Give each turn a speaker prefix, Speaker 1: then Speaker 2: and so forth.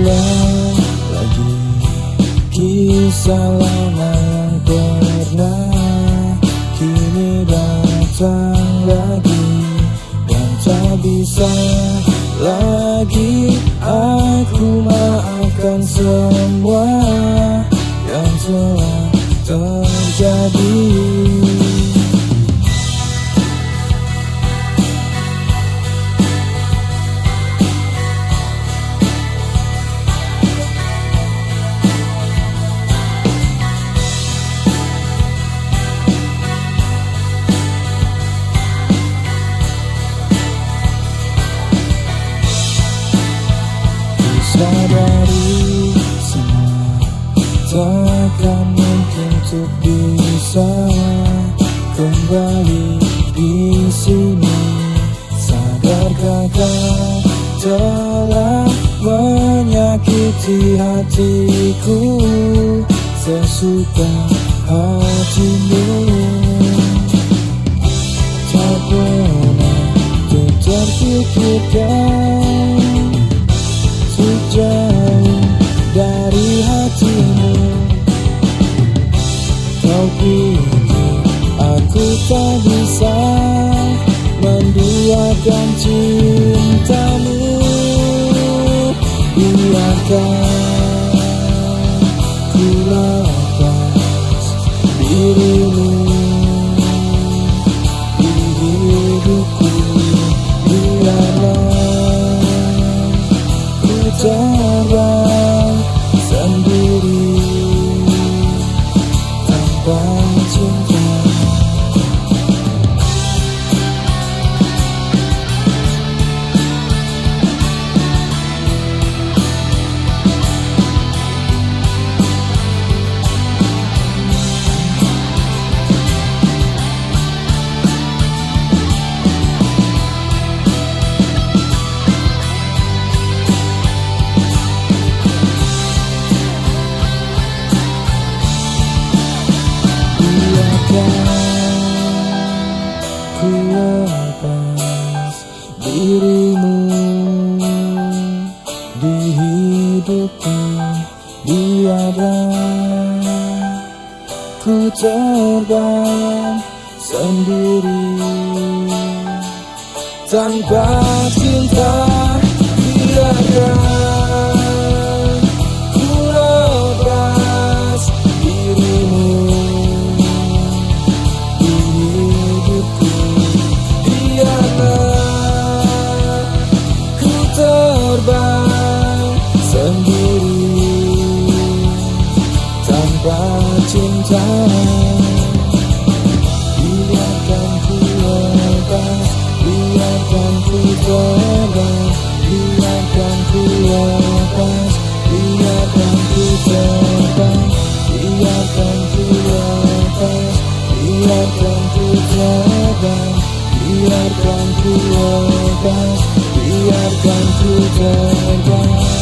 Speaker 1: ulang lagi Kisah lama yang pernah Kini datang lagi Dan tak bisa lagi Aku maafkan semua Yang telah terjadi sadari semua Takkan mungkin untuk bisa kembali di sini Sadarkah kau telah menyakiti hatiku? Sesuka hatimu tak bisa Menduakan cintamu. Biarkan dirimu di hidupku Biarlah ku terbang sendiri. Tanpa cinta cinta. Biarkan ku lepas biarkan ku terbang. Biarkan ku lepas biarkan ku terbang. Biarkan ku lepas biarkan ku terbang. Biarkan ku lepas biarkan ku terbang